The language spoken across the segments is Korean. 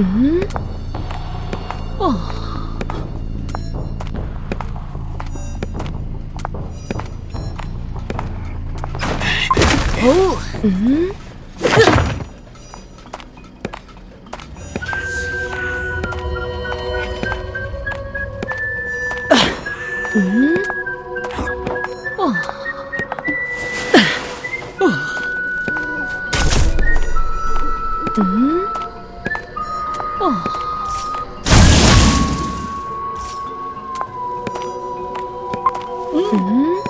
うんああおう、うん Oh.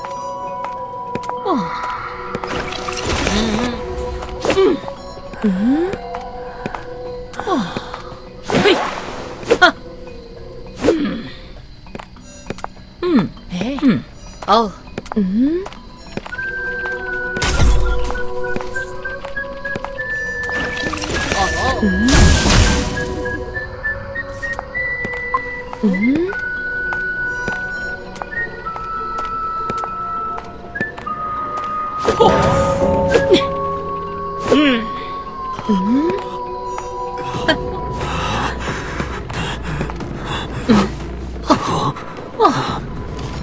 Mm. Oh. Mm. Mm.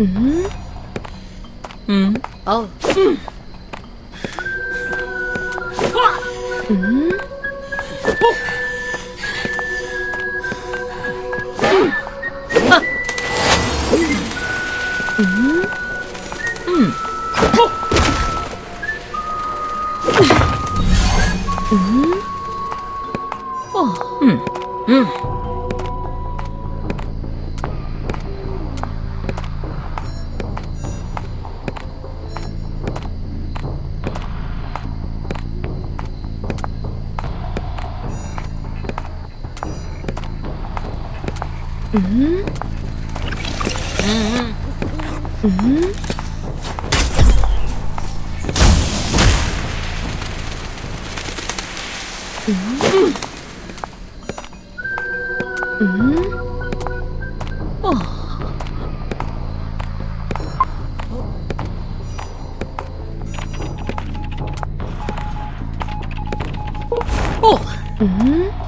음? 음. 어우. 음. 음. 음. 음. 음. 어. 음. 음. 嗯嗯嗯嗯嗯嗯嗯嗯哦哦嗯。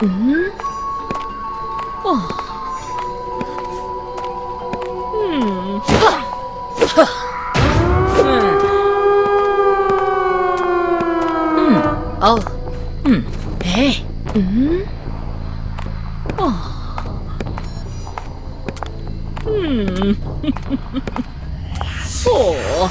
嗯，哇，嗯，哈，哈，嗯，嗯，哦，嗯，哎，嗯，哇，嗯，呵呵呵，哦。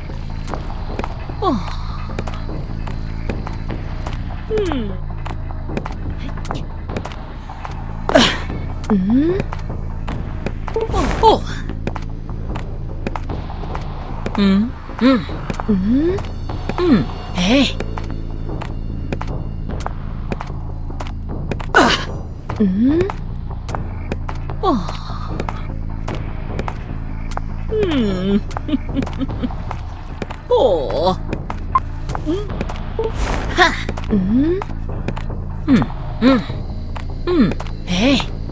うんおおう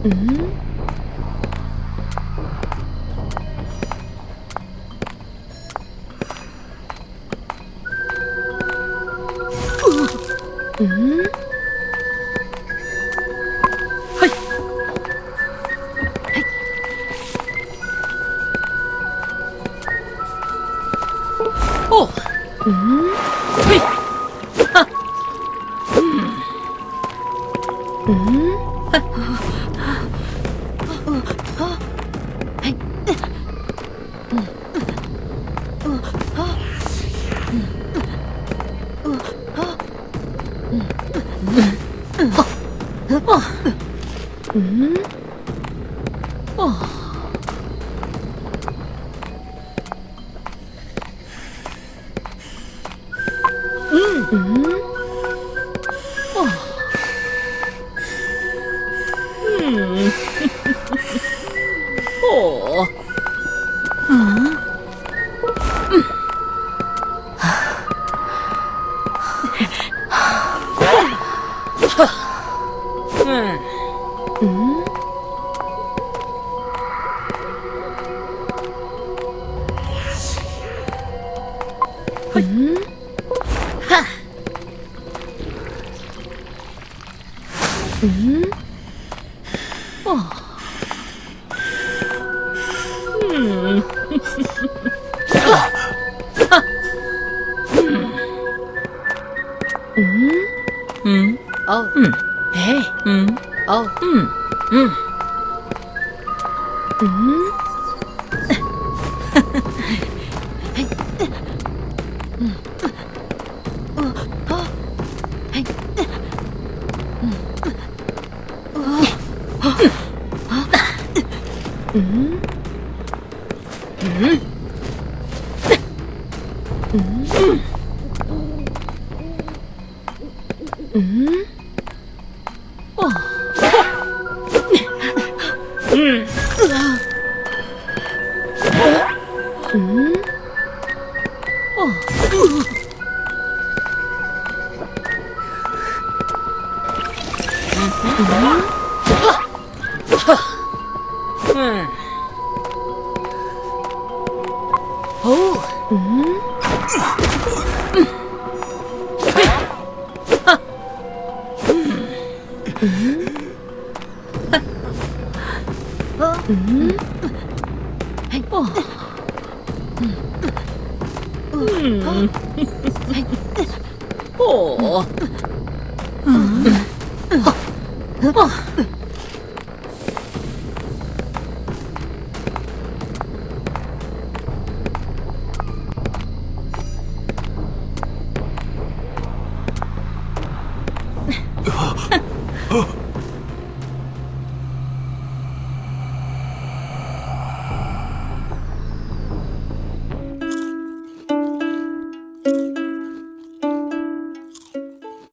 うんうんはいはいおうんはいうんうん 음? 음. 어. 음? 하. 음? 어. 음. 음? 음? 어. 음. 네. 음. 어. 음. 음. 음? 嗯嗯嗯嗯嗯。嗯，哦，嗯，嗯，哦，嗯，哦，哦。